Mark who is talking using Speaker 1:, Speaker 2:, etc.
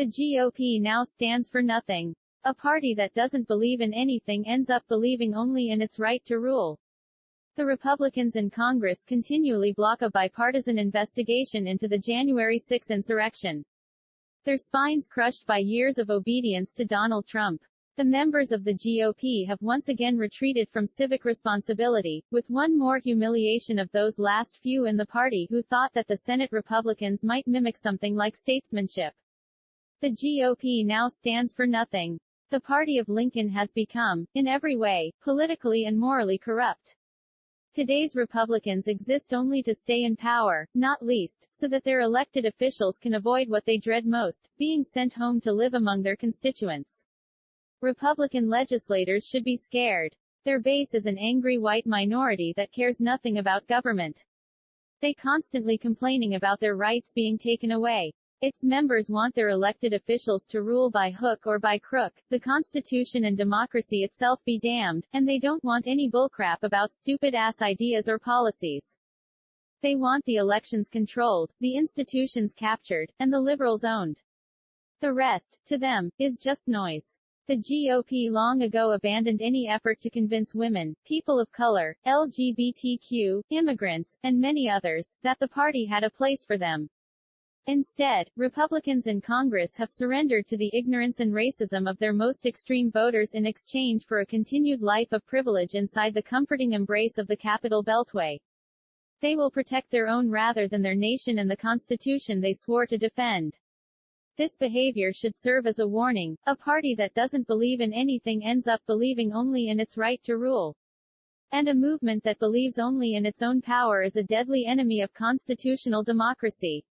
Speaker 1: The GOP now stands for nothing. A party that doesn't believe in anything ends up believing only in its right to rule. The Republicans in Congress continually block a bipartisan investigation into the January 6 insurrection. Their spines crushed by years of obedience to Donald Trump. The members of the GOP have once again retreated from civic responsibility, with one more humiliation of those last few in the party who thought that the Senate Republicans might mimic something like statesmanship. The GOP now stands for nothing. The party of Lincoln has become, in every way, politically and morally corrupt. Today's Republicans exist only to stay in power, not least, so that their elected officials can avoid what they dread most, being sent home to live among their constituents. Republican legislators should be scared. Their base is an angry white minority that cares nothing about government. They constantly complaining about their rights being taken away. Its members want their elected officials to rule by hook or by crook, the Constitution and democracy itself be damned, and they don't want any bullcrap about stupid-ass ideas or policies. They want the elections controlled, the institutions captured, and the liberals owned. The rest, to them, is just noise. The GOP long ago abandoned any effort to convince women, people of color, LGBTQ, immigrants, and many others, that the party had a place for them. Instead, Republicans in Congress have surrendered to the ignorance and racism of their most extreme voters in exchange for a continued life of privilege inside the comforting embrace of the Capitol Beltway. They will protect their own rather than their nation and the Constitution they swore to defend. This behavior should serve as a warning. A party that doesn't believe in anything ends up believing only in its right to rule. And a movement that believes only in its own power is a deadly enemy of constitutional democracy.